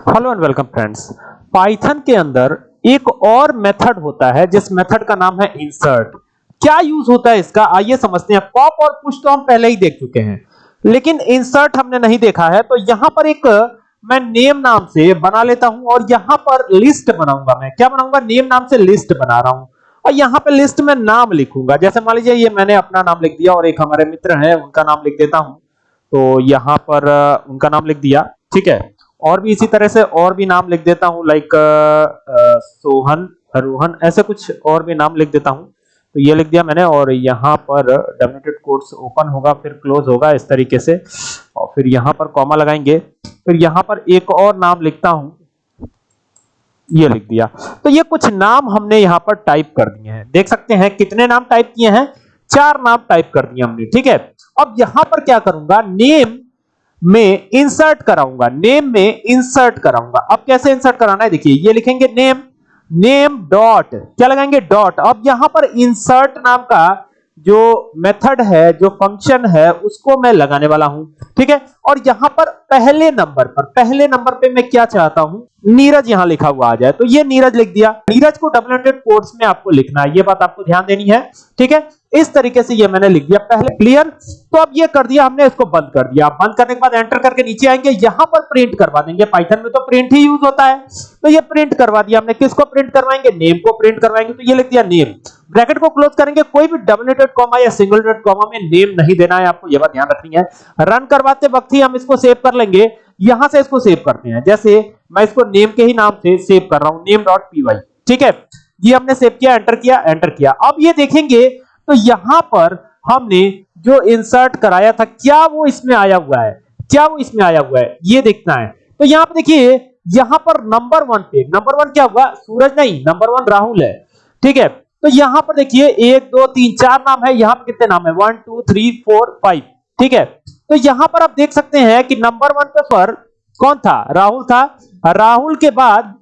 Hello and welcome friends Python के अंदर एक और मेथड होता है, जिस मेथड का नाम है इंसर्ट क्या यूज़ होता है इसका? आइए समझते हैं। पॉप और पुश तो हम पहले ही देख चुके हैं। लेकिन इंसर्ट हमने नहीं देखा है तो यहाँ पर एक, मैं नेम नाम से बना लेता हूँ और यहाँ पर लिस्ट बनाऊँगा मैं। क्या बनाऊँगा? नेम नाम से लिस्ट बना रहा हूँ। और यहाँ पे लिस्ट में नाम लिखूँगा। जैसे मान लीजिए, ये मैंने अपना नाम लिख दिया और एक हमारे मित्र हैं, उनका नाम लिख देता हूँ। तो यहाँ पर, उनका नाम लिख दिया। ठीक है? और भी इसी तरह से और भी नाम लिख देता हूँ लाइक सोहन, रोहन, ऐसे कुछ और भी नाम लिख देता हूँ। तो ये लिख दिया मैंने और यहाँ पर डबलेटेड कोट्स ओपन होगा, फिर क्लोज होगा इस तरीके से। और फिर यहाँ पर कॉमा लगाएँगे। फिर यहाँ पर एक और नाम लिखता हूँ। ये लिख दिया। तो ये कुछ नाम हमने यहाँ पर टाइप कर दिए हैं। देख सकते हैं कितने नाम टाइप किए हैं? चार नाम टाइप कर दिए हमने, ठीक है? अब यहाँ पर क्या करूँगा? नेम में इंसर्ट कराऊँगा नेम में इंसर्ट कराऊँगा। अब कैसे इंसर्ट कराना है? देखिए, ये लिखेंगे नेम नेम डॉट क्या लगाएँगे? डॉट अब यहाँ पर इंसर्ट नाम का जो मेथड है, जो फ़ंक्शन है, उसको मैं लगाने वाला हूँ। ठीक है? और यहाँ पर पहले नंबर पर, पहले नंबर पे मैं क्या चाहता हूँ? नीरज यहाँ लिखा हुआ आ जाए। तो ये नीरज लिख दिया। नीरज को डबल हंड्रेड कोट्स में आपको लिखना है। ये बात आपको ध्यान देनी है। ठीक है? इस तरीके से ये मैंने लिख दिया। पहले क्लियर तो अब ये कर दिया, हमने इसको बंद कर दिया। बंद करने के बाद एंटर करके नीचे आएँगे। यहाँ पर प्रिंट करवा देंगे। पाइथन में तो प्रिंट ही यूज़ होता है। तो ये प्रिंट करवा दिया हमने। किसको प्रिंट करवाएँगे? नेम को प्रिंट करवाएँगे। तो ये लिख दिया नेम ब्रैकेट को क्लोज करेंगे। कोई भी डबल नेटेड कॉमा या सिंगल नेटेड कॉमा में नेम नहीं देना है आपको। यह बात ध्यान रखनी है। रन करवाते वक्त ही हम इसको सेव कर लेंगे। यहाँ से इसको सेव करते हैं। जैसे मैं इसको नेम के ही नाम से सेव कर रहा हूँ। नेम डॉट पी वाई ठीक है? ये हमने सेव किया एंटर किया एंटर किया। अब ये देखेंगे तो यहाँ पर हमने जो इंसर्ट कराया था, क्या वो इसमें आया हुआ है? क्या वो इसमें आया हुआ है? ये देखना है। तो यहाँ पर देखिए, यहाँ पर नंबर वन पे नंबर वन क्या हुआ? सूरज नहीं नंबर वन राहुल है। ठीक है? तो यहाँ पर देखिए, एक, दो, तीन, चार नाम है, यहाँ पर कितने नाम है? One two three four five ठीक है? तो यहाँ पर आप देख सकते हैं कि नंबर वन पे पर कौन था? राहुल था। राहुल के बाद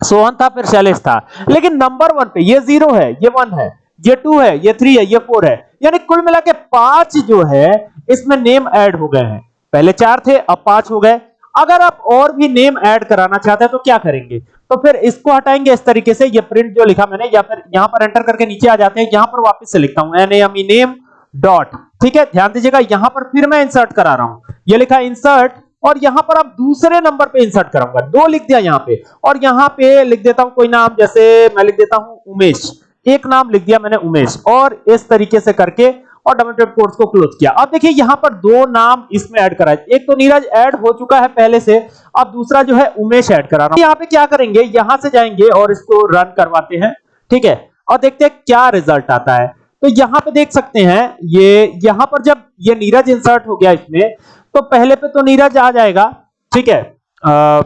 सोहन था, फिर शैलेश था। लेकिन नंबर वन पे, ये ज़ीरो है, ये वन है। ये टू है, ये थ्री है, ये फोर है। यानी कुल मिला के पाँच जो है, इसमें नेम ऐड हो गए हैं। पहले चार थे, अब पाँच हो गए। अगर आप और भी नेम ऐड कराना चाहते हैं तो क्या करेंगे? तो फिर इसको हटाएँगे इस तरीके से, ये प्रिंट जो लिखा मैंने, या फिर यहाँ पर एंटर करके नीचे आ जाते हैं, यहाँ पर वापस से लिखता हूँ एन एम नेम डॉट ठीक है? ध्यान दीजिएगा, यहाँ पर फिर मैं इंसर्ट करा रहा हूँ। ये लिखा इंसर्ट और यहाँ पर आप दूसरे नंबर पे इंसर्ट कराऊँगा। दो लिख दिया यहाँ पे, और यहाँ पे लिख देता हूँ कोई नाम, जैसे मैं लिख देता हूँ उमेश। एक नाम लिख दिया मैंने उमेश और इस तरीके से करके और डबल कोर्स को क्लोज किया। अब देखिए यहाँ पर दो नाम इसमें ऐड करा एक तो नीरज ऐड हो चुका है पहले से अब दूसरा जो है उमेश ऐड करा रहा हूँ। यहाँ पे क्या करेंगे? यहाँ से जाएँगे और इसको रन करवाते हैं ठीक है? और देखते हैं क्या रिज़ल्ट आता है। तो यहाँ पे देख सकते हैं ये यहाँ पर जब ये नीरज इंसर्ट हो गया इसमें तो पहले पे तो नीरज आ जाएगा ठीक है? आ,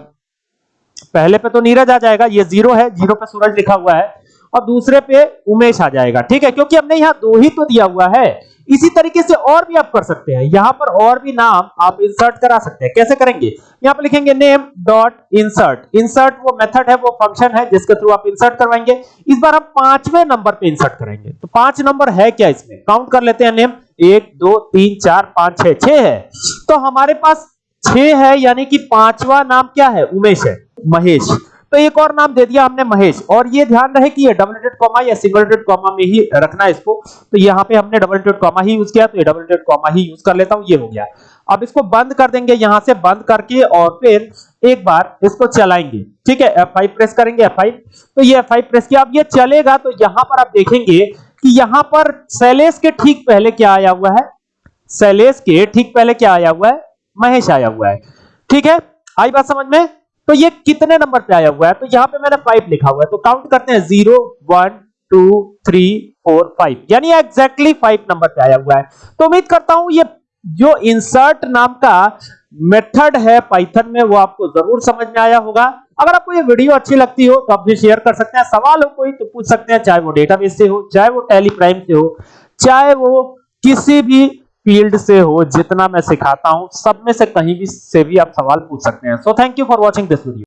पहले पे तो नीरज आ जाएगा ये ज़ीरो है ज़ीरो पे सूरज लिखा हुआ है। और दूसरे पे उमेश आ जाएगा, ठीक है? क्योंकि हमने यहाँ दो ही तो दिया हुआ है। इसी तरीके से और भी आप कर सकते हैं। यहाँ पर और भी नाम आप इंसर्ट करा सकते हैं। कैसे करेंगे? यहाँ पर लिखेंगे नेम डॉट इंसर्ट इंसर्ट वो मेथड है, वो फ़ंक्शन है, जिसके थ्रू आप इंसर्ट करवाएँगे। इस बार हम पाँचवें नंबर पे इंसर्ट करेंगे। तो पाँच नंबर है क्या इसमें? काउंट कर लेते हैं नेम एक, दो, तीन, चार, पाँच, छह। छह है। तो हमारे पास छह है, यानी कि पांचवा नाम क्या है? उमेश है। महेश। तो एक और नाम दे दिया हमने महेश। और ये ध्यान रहे कि ये डबल डेटेड कॉमा या सिंगल डेटेड कॉमा में ही रखना है इसको। तो यहाँ पे हमने डबल डेटेड कॉमा ही यूज़ किया तो ये डबल डेटेड कॉमा ही यूज़ कर लेता हूँ, ये हो गया। अब इसको बंद कर देंगे, यहाँ से बंद करके और फिर एक बार इसको चलाएँगे। ठीक है F5 प्रेस करेंगे F5 तो ये F5 प्रेस किया, अब ये चलेगा तो यहाँ पर आप देखेंगे कि यहाँ पर शैलेश के ठीक पहले क्या आया हुआ है? शैलेश के ठीक पहले क्या आया हुआ है? महेश आया हुआ है। ठीक है, आई बात समझ में? तो ये कितने नंबर पे आया हुआ है? तो यहाँ पे मैंने फाइव लिखा हुआ है। तो काउंट करते हैं zero one two three four five यानी एग्जैक्टली फाइव नंबर पे आया हुआ है। तो उम्मीद करता हूँ ये जो इंसर्ट नाम का मेथड है पाइथन में, वो आपको ज़रूर समझ में आया होगा। अगर आपको ये वीडियो अच्छी लगती हो तो आप भी शेयर कर सकते हैं। सवाल हो कोई तो पूछ सकते हैं, चाहे वो डेटाबेस से हो, चाहे वो टेली प्राइम से हो, चाहे वो किसी भी फ़ील्ड से हो, जितना मैं सिखाता हूँ, सब में से कहीं भी से भी आप सवाल पूछ सकते हैं। So thank you for watching this video